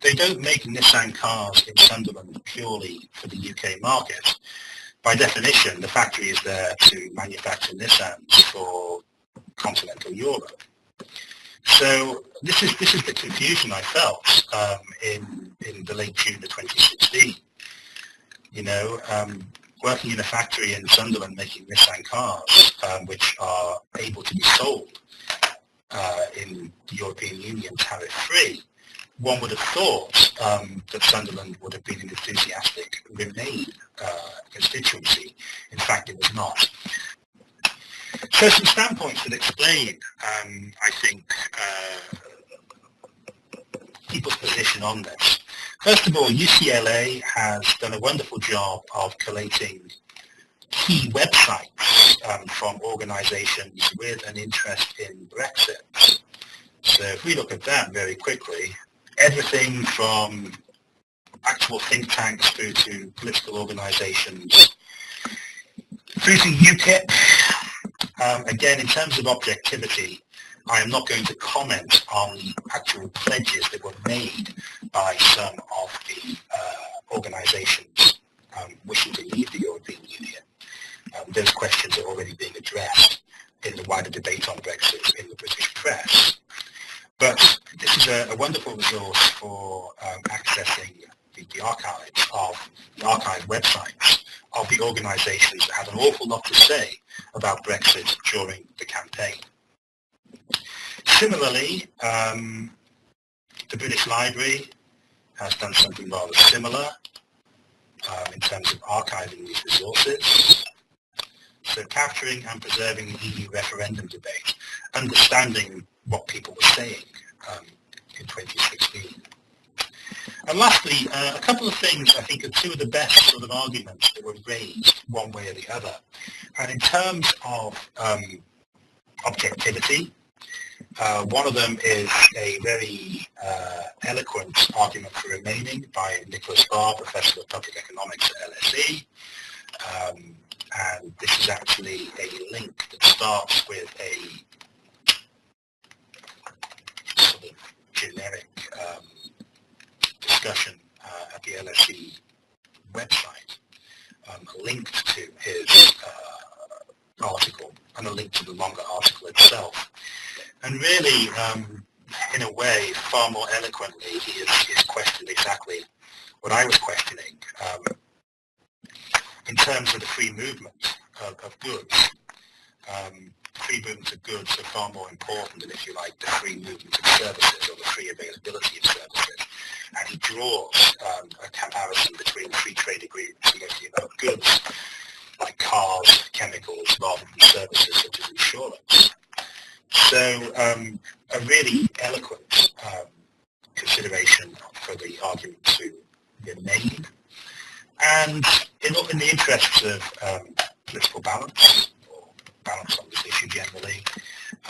They don't make Nissan cars in Sunderland purely for the UK market by definition, the factory is there to manufacture Nissans for continental Europe. So this is this is the confusion I felt um, in in the late June of 2016. You know, um, working in a factory in Sunderland making Nissan cars, um, which are able to be sold uh, in the European Union tariff-free, one would have thought um, that Sunderland would have been an enthusiastic Remain uh, constituency. In fact, it was not. So some standpoints that explain, um, I think, uh, people's position on this. First of all, UCLA has done a wonderful job of collating key websites um, from organizations with an interest in Brexit. So if we look at that very quickly, everything from actual think tanks through to political organizations, through to UKIP. Um, again, in terms of objectivity, I am not going to comment on actual pledges that were made by some of the uh, organizations um, wishing to leave the European Union. Um, those questions are already being addressed in the wider debate on Brexit in the British press. But this is a, a wonderful resource for um, accessing the, the archives of the archive websites of the organisations that had an awful lot to say about Brexit during the campaign. Similarly, um, the British Library has done something rather similar um, in terms of archiving these resources. So capturing and preserving the EU referendum debate, understanding what people were saying um, in 2016. And lastly, uh, a couple of things I think are two of the best sort of arguments that were raised one way or the other. And in terms of um, objectivity, uh, one of them is a very uh, eloquent argument for remaining by Nicholas Barr, Professor of Public Economics at LSE. Um, and this is actually a link that starts with a sort generic um, discussion uh, at the LSE website, um, linked to his uh, article and a link to the longer article itself. And really, um, in a way, far more eloquently, he has, questioned exactly what I was questioning um, in terms of the free movement of, of goods. Um, free movement of goods are far more important than, if you like, the free movement of services or the free availability of services. And he draws um, a comparison between free trade agreements mostly about goods, like cars, chemicals, rather than services such as insurance. So um, a really eloquent um, consideration for the argument to be made. And in, in the interests of um, political balance, balance on this issue generally,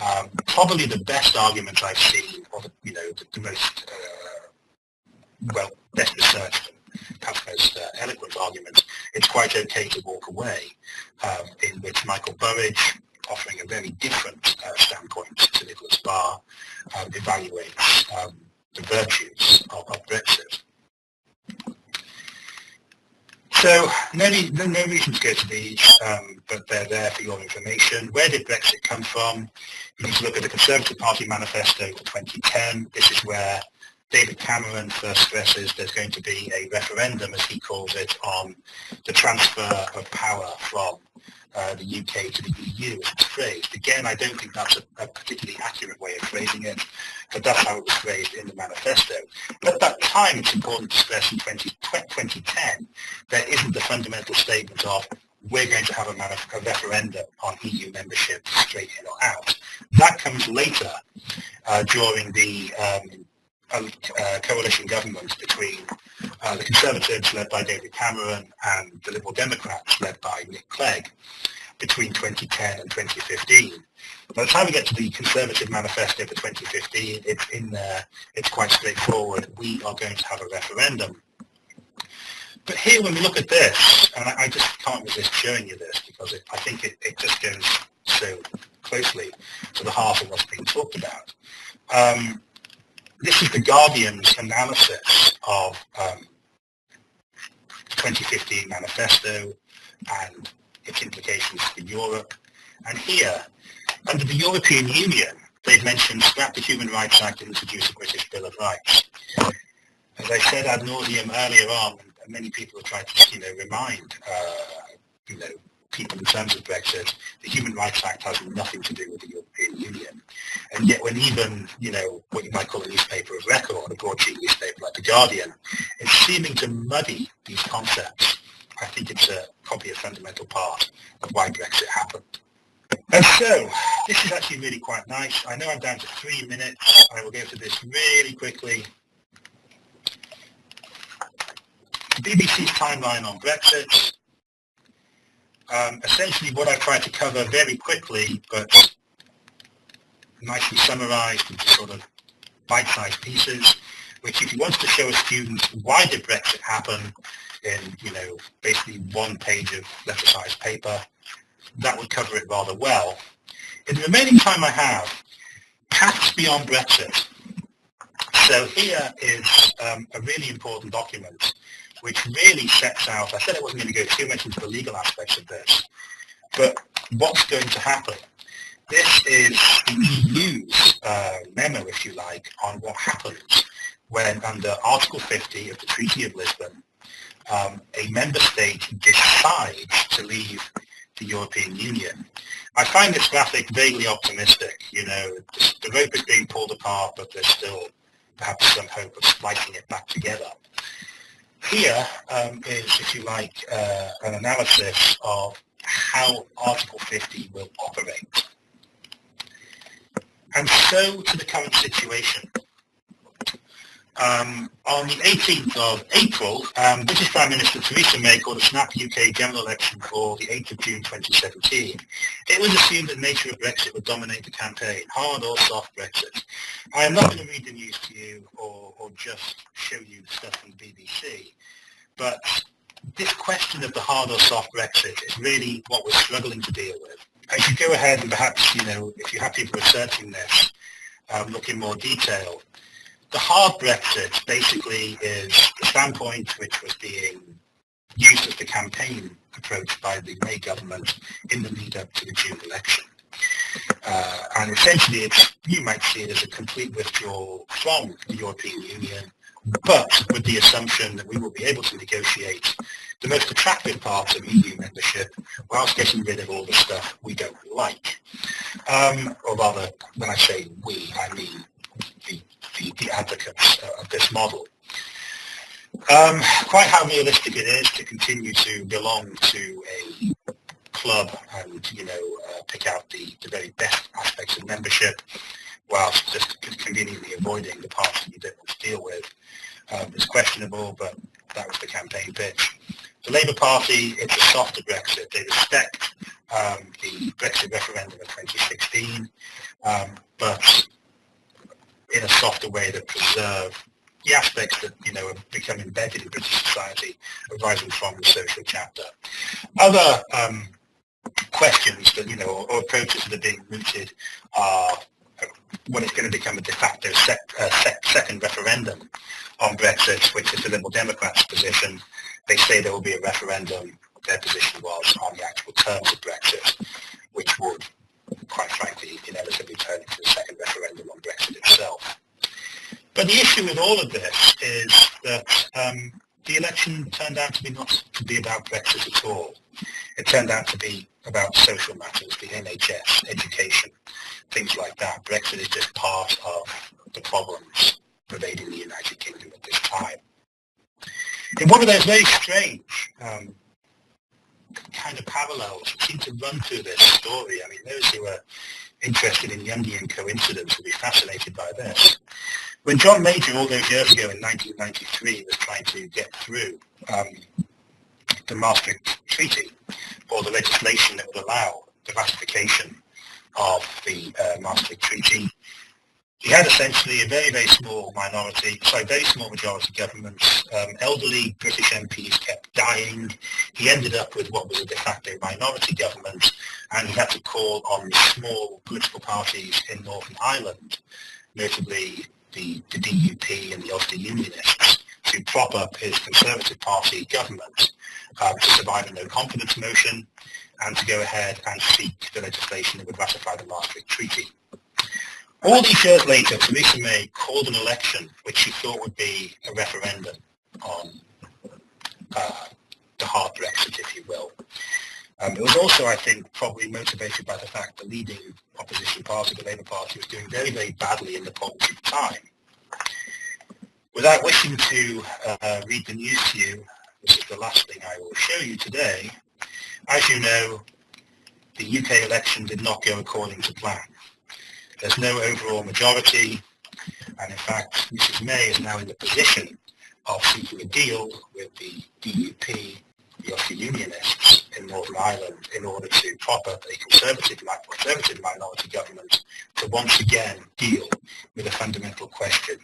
um, probably the best argument I've seen, or the, you know, the, the most, uh, well, best researched and perhaps most uh, eloquent argument, it's quite okay to walk away, um, in which Michael Burrage, offering a very different uh, standpoint to Nicholas Barr, um, evaluates um, the virtues of, of Brexit. So no, no, reason to go to these, um, but they're there for your information. Where did Brexit come from? You need to look at the Conservative Party manifesto for 2010. This is where David Cameron first stresses there's going to be a referendum, as he calls it, on the transfer of power from uh, the UK to the EU as it's phrased. Again, I don't think that's a, a, particularly accurate way of phrasing it, but that's how it was phrased in the manifesto. But at that time, it's important to stress in 20, 2010, there isn't the fundamental statement of we're going to have a, a, referendum on EU membership straight in or out. That comes later uh, during the um, uh, coalition government between uh, the Conservatives led by David Cameron and the Liberal Democrats led by Nick Clegg between 2010 and 2015. By the time we get to the Conservative Manifesto for 2015, it's in there, it's quite straightforward. We are going to have a referendum. But here, when we look at this, and I, I just can't resist showing you this because it, I think it, it, just goes so closely to the heart of what's being talked about. Um, this is the Guardian's analysis of um, 2015 manifesto and its implications for Europe. And here, under the European Union, they've mentioned scrap the Human Rights Act and introduce a British Bill of Rights. As I said ad nauseum earlier on, many people have tried to, you know, remind, uh, you know, people in terms of Brexit, the Human Rights Act has nothing to do with the European Union. And yet when even, you know, what you might call a newspaper of record, a broadsheet newspaper like The Guardian, is seeming to muddy these concepts, I think it's a, probably a fundamental part of why Brexit happened. And so, this is actually really quite nice. I know I'm down to three minutes. I will go through this really quickly. BBC's timeline on Brexit. Um, essentially what I tried to cover very quickly, but nicely summarized into sort of bite-sized pieces, which if you wanted to show a student why did Brexit happen in, you know, basically one page of letter-sized paper, that would cover it rather well. In the remaining time I have, paths beyond Brexit. So here is um, a really important document which really sets out, I said I wasn't going to go too much into the legal aspects of this, but what's going to happen. This is the EU's uh, memo, if you like, on what happens when under Article 50 of the Treaty of Lisbon, um, a member state decides to leave the European Union. I find this graphic vaguely optimistic. You know, the, the rope is being pulled apart, but there's still perhaps some hope of splicing it back together. Here um, is, if you like, uh, an analysis of how Article 50 will operate. And so to the current situation. Um, on the 18th of April, um, British Prime Minister Theresa May called a snap UK general election for the 8th of June 2017. It was assumed that the nature of Brexit would dominate the campaign, hard or soft Brexit. I am not going to read the news to you or, or just show you the stuff from the BBC, but this question of the hard or soft Brexit is really what we're struggling to deal with. As you go ahead and perhaps, you know, if you have people researching this, um, look in more detail, the hard Brexit basically is the standpoint which was being used as the campaign approach by the May government in the lead up to the June election. Uh, and essentially it's, you might see it as a complete withdrawal from the European Union, but with the assumption that we will be able to negotiate the most attractive parts of EU membership whilst getting rid of all the stuff we don't like. Um, or rather, when I say we, I mean the the, the advocates of this model. Um, quite how realistic it is to continue to belong to a club and, you know, uh, pick out the, the very best aspects of membership whilst just conveniently avoiding the parts that you don't want to deal with um, is questionable, but that was the campaign pitch. The Labour Party, it's a softer Brexit. They respect um, the Brexit referendum of 2016, um, but in a softer way that preserve the aspects that you know have become embedded in British society arising from the social chapter. Other um, questions that you know or, or, approaches that are being mooted are it's going to become a de facto sec, uh, sec, second referendum on Brexit, which is the Liberal Democrats' position. They say there will be a referendum. Their position was on the actual terms of Brexit, which would quite frankly, inevitably turn into the second referendum on Brexit itself. But the issue with all of this is that um, the election turned out to be not to be about Brexit at all. It turned out to be about social matters, the NHS, education, things like that. Brexit is just part of the problems pervading the United Kingdom at this time. In one of those very strange um, kind of parallels seem to run through this story. I mean, those who are interested in Jungian coincidence will be fascinated by this. When John Major, all those years ago in 1993, was trying to get through um, the Maastricht Treaty, or the legislation that would allow the ratification of the uh, Maastricht Treaty, he had essentially a very, very small minority, sorry, very small majority governments. Um, elderly British MPs kept dying. He ended up with what was a de facto minority government, and he had to call on small political parties in Northern Ireland, notably the, the DUP and the Ulster Unionists, to prop up his Conservative Party government um, to survive a no-confidence motion and to go ahead and seek the legislation that would ratify the Maastricht Treaty. All these years later, Theresa May called an election which she thought would be a referendum on uh, the hard Brexit, if you will. Um, it was also, I think, probably motivated by the fact the leading opposition party, the Labour Party, was doing very, very badly in the polls at the time. Without wishing to uh, read the news to you, this is the last thing I will show you today. As you know, the UK election did not go according to plan. There's no overall majority, and in fact, Mrs May is now in the position of seeking a deal with the DUP, the Ulster Unionists in Northern Ireland, in order to prop up a conservative, conservative minority government to once again deal with a fundamental question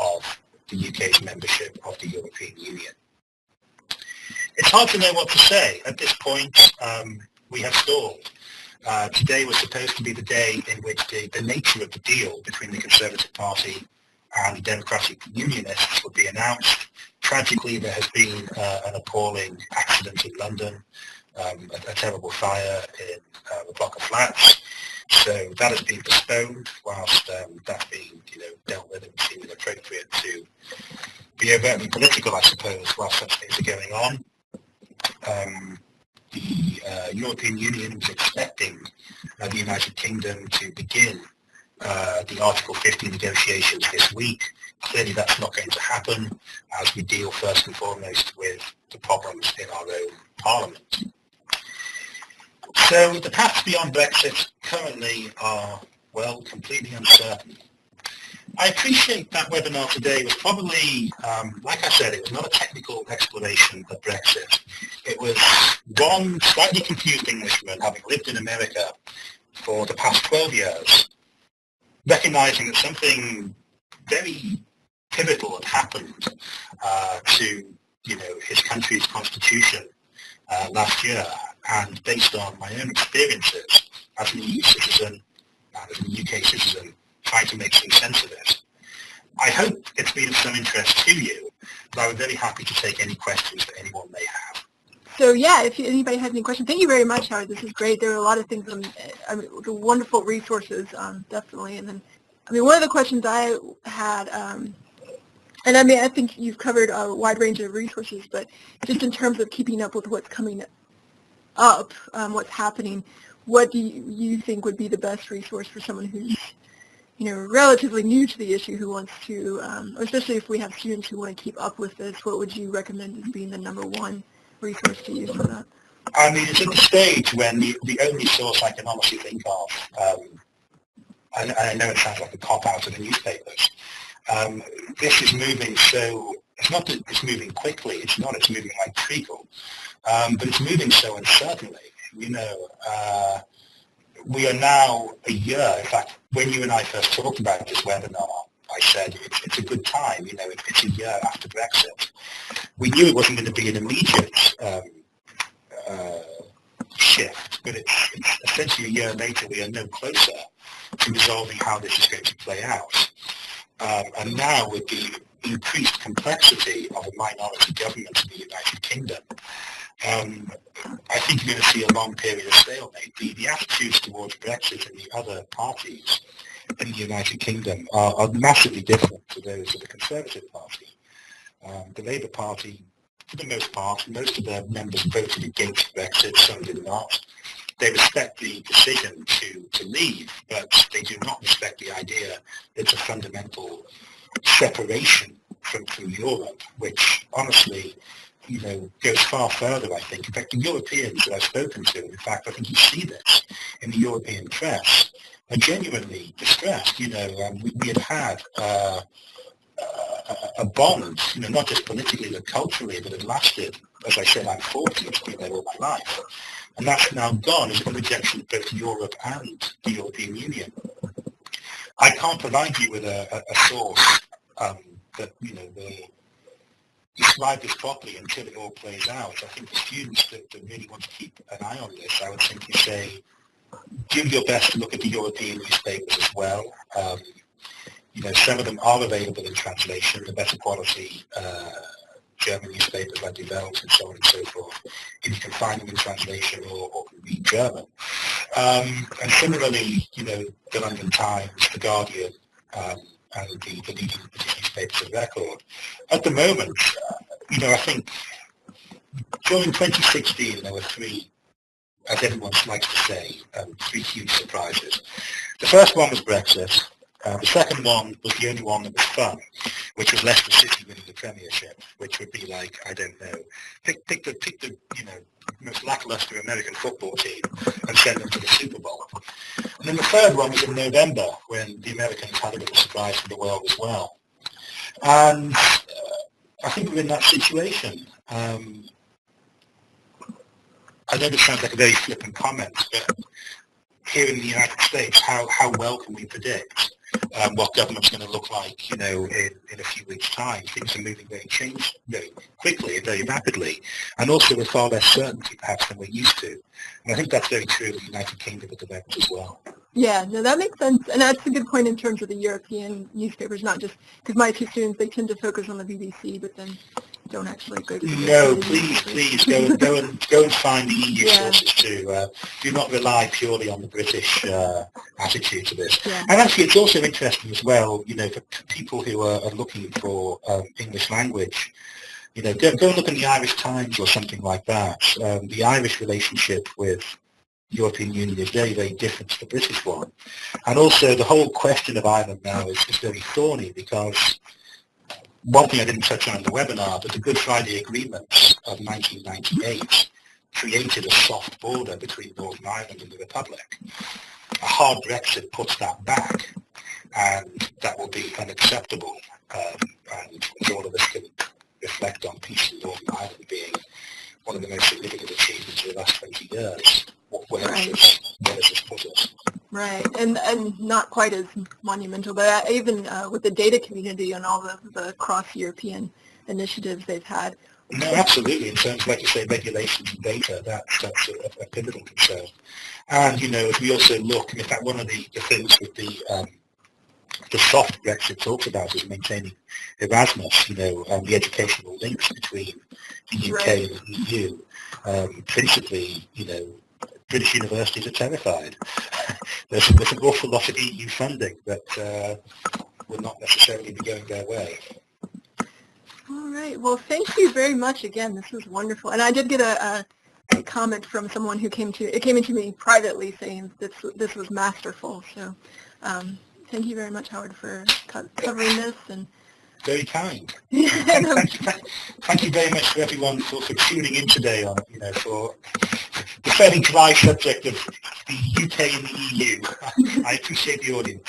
of the UK's membership of the European Union. It's hard to know what to say. At this point, um, we have stalled. Uh, today was supposed to be the day in which the, the nature of the deal between the Conservative Party and the Democratic Unionists would be announced. Tragically, there has been uh, an appalling accident in London, um, a, a, terrible fire in uh, a block of flats. So that has been postponed whilst um, that's being you know, dealt with and seemed appropriate to be overtly political, I suppose, while such things are going on. Um, the uh, European Union was expecting uh, the United Kingdom to begin uh, the Article 50 negotiations this week. Clearly that's not going to happen as we deal first and foremost with the problems in our own parliament. So the paths beyond Brexit currently are, well, completely uncertain. I appreciate that webinar today was probably, um, like I said, it was not a technical explanation of Brexit. It was one slightly confused Englishman, having lived in America for the past 12 years, recognizing that something very pivotal had happened uh, to you know, his country's constitution uh, last year. And based on my own experiences as an EU citizen and as a UK citizen, trying to make some sense of it. I hope it's been of some interest to you, but I would very happy to take any questions that anyone may have. So yeah, if anybody has any questions, thank you very much, Howard. This is great. There are a lot of things, um, I mean, wonderful resources, um, definitely. And then, I mean, one of the questions I had, um, and I mean, I think you've covered a wide range of resources, but just in terms of keeping up with what's coming up, um, what's happening, what do you think would be the best resource for someone who's you know, relatively new to the issue who wants to, um, especially if we have students who want to keep up with this, what would you recommend as being the number one resource to use for that? I mean, it's at the stage when the, the only source I can honestly think of, um, and, I know it sounds like a cop-out of the newspapers, um, this is moving so, it's not that it's moving quickly, it's not, it's moving like treacle, um, but it's moving so uncertainly. You know, uh, we are now a year, in fact, when you and I first talked about this webinar, I said it's, it's a good time, you know, it, it's a year after Brexit. We knew it wasn't going to be an immediate um, uh, shift, but it's, it's, essentially a year later we are no closer to resolving how this is going to play out. Um, and now with the increased complexity of a minority government in the United Kingdom, um, I think you're going to see a long period of stalemate. The, the attitudes towards Brexit and the other parties in the United Kingdom are, are massively different to those of the Conservative Party. Um, the Labour Party, for the most part, most of their members voted against Brexit, some did not. They respect the decision to, to leave, but they do not respect the idea that it's a fundamental separation from, from Europe, which honestly you know, goes far further, I think. In fact, the Europeans that I've spoken to, in fact, I think you see this in the European press, are genuinely distressed. You know, um, we, we, had had uh, a, bond, you know, not just politically but culturally, that had lasted, as I said, I'm 40, it's been there all my life. And that's now gone as a rejection of both Europe and the European Union. I can't provide you with a, a, a source um, that, you know, will describe this properly until it all plays out. I think the students that, that really want to keep an eye on this, I would simply say, do your best to look at the European newspapers as well. Um, you know, some of them are available in translation, the better quality uh, German newspapers like Die Welt and so on and so forth, if you can find them in translation or, or read German. Um, and similarly, you know, the London Times, the Guardian um, and the, the leading British of record. At the moment, you know, I think during 2016 there were three, as everyone likes to say, um, three huge surprises. The first one was Brexit. Uh, the second one was the only one that was fun, which was Leicester City winning the Premiership, which would be like, I don't know, pick, pick the, pick the, you know, most lackluster American football team and send them to the Super Bowl. And then the third one was in November when the Americans had a little surprise for the world as well. And uh, I think we're in that situation. Um, I know this sounds like a very flippant comment, but here in the United States, how, how well can we predict um, what government's going to look like, you know, in, in a few weeks' time. Things are moving very change very quickly and very rapidly, and also with far less certainty perhaps than we're used to. And I think that's very true of the United Kingdom at the moment as well. Yeah, no, that makes sense, and that's a good point in terms of the European newspapers, not just because my two students they tend to focus on the BBC, but then don't actually go to the No, please, please go and go and go and find the EU Yeah. sources too. Uh, do not rely purely on the British uh, attitude to this. Yeah. And actually, it's also interesting as well. You know, for people who are, are looking for um, English language, you know, go, go and look in the Irish Times or something like that. Um, the Irish relationship with European Union is very, very different to the British one. And also, the whole question of Ireland now is, is very thorny because one thing I didn't touch on in the webinar, but the Good Friday Agreements of 1998 created a soft border between Northern Ireland and the Republic. A hard Brexit puts that back, and that will be unacceptable. Um, and all of us can reflect on peace in Northern Ireland being one of the most significant achievements of the last 20 years. Where, Right. does, this, where does this put us? Right, and and not quite as monumental, but uh, even uh, with the data community and all the, the cross-European initiatives they've had. No, absolutely. In terms of, like you say, regulations and data, that's, that's a, a pivotal concern. And, you know, if we also look, and in fact, one of the, the things with the um, the soft Brexit talks about is maintaining Erasmus, you know, um, the educational links between the UK Right. and the EU. Um, principally, you know, British universities are terrified. there's, there's an awful lot of EU funding that uh, will not necessarily be going their way. All right, well, thank you very much again. This was wonderful, and I did get a, a, a comment from someone who came to it came into me privately saying this this was masterful. So, um, thank you very much, Howard, for co- covering this and. Very kind. thank, thank, you, thank, thank you very much for everyone for, for tuning in today on, you know, for the fairly dry subject of the UK and the EU. I appreciate the audience.